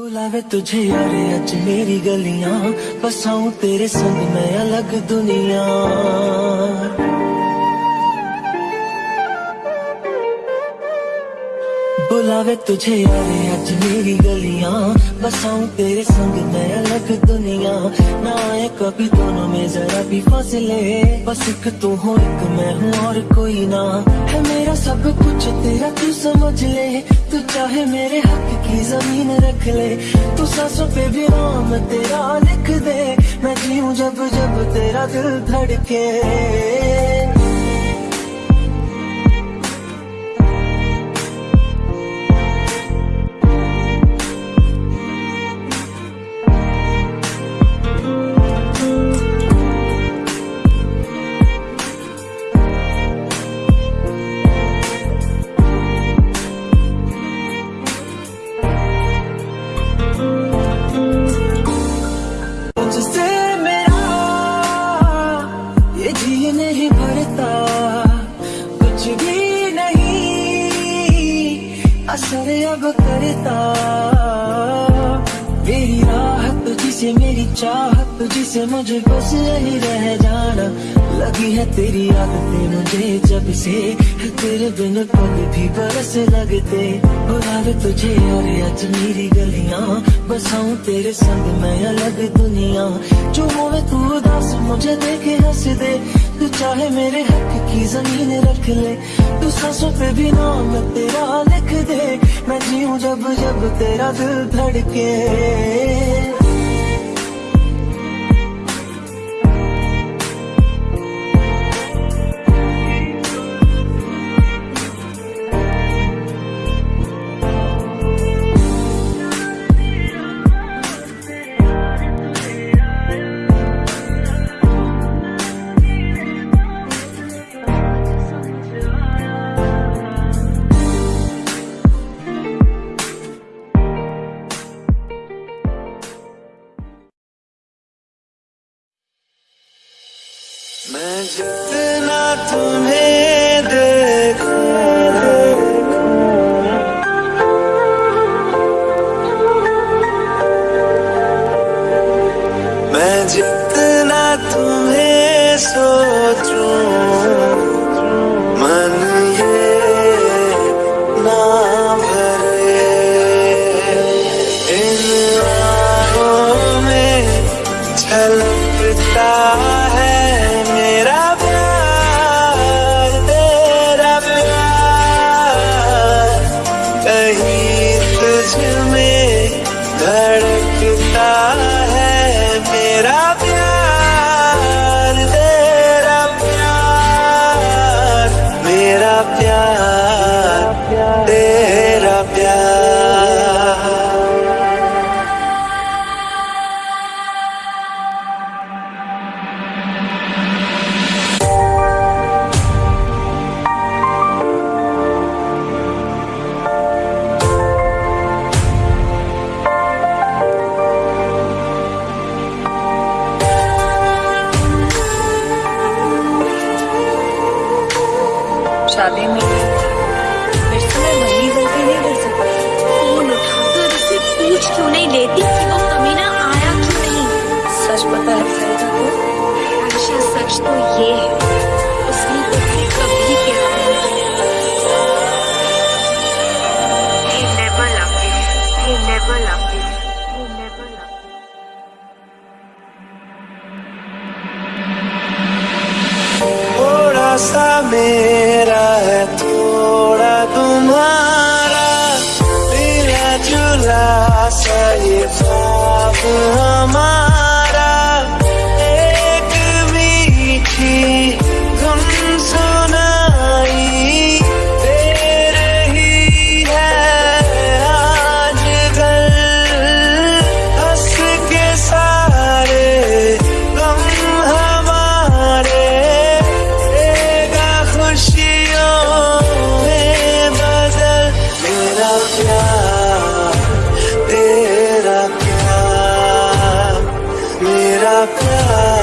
बुलावे तुझे यार, अज मेरी गलियाँ। बसाऊं तेरे संग, मैं अलग दुनिया। बुलावे तुझे यार अज मेरी गलियाँ, बसाऊं तेरे संग मैं अलग दुनिया। ना आए कभी दोनों में जरा भी फासले। बस एक तू हो, एक मैं हूँ और कोई ना। है मेरा सब कुछ, तेरा तू समझ ले। तू चाहे मेरे हक की ज़मीन रख ले। तू सांसों पे भी नाम तेरा लिख दे। मैं जीऊं जब जब तेरा दिल धड़के। चाहत तुझसे मुझे बस यही रह जाना। लगी है तेरी आदतें मुझे जब से। तेरे बिन पग भी बरस लगते। बुलावे तुझे और आज मेरी गलियाँ। बसाऊं तेरे संग मैं अलग दुनिया। जो होवे तू उदास, मुझे देखे हंस दे। तू चाहे मेरे हक की ज़मीन रख ले। तू सांसों पे भी नाम तेरा लिख दे। मैं जीऊं जब जब तेरा दिल धड़के। जितना तुम्हें मैं जितना तुम्हें सोचूं मन ये इन में है ख्वाब हमारा cry.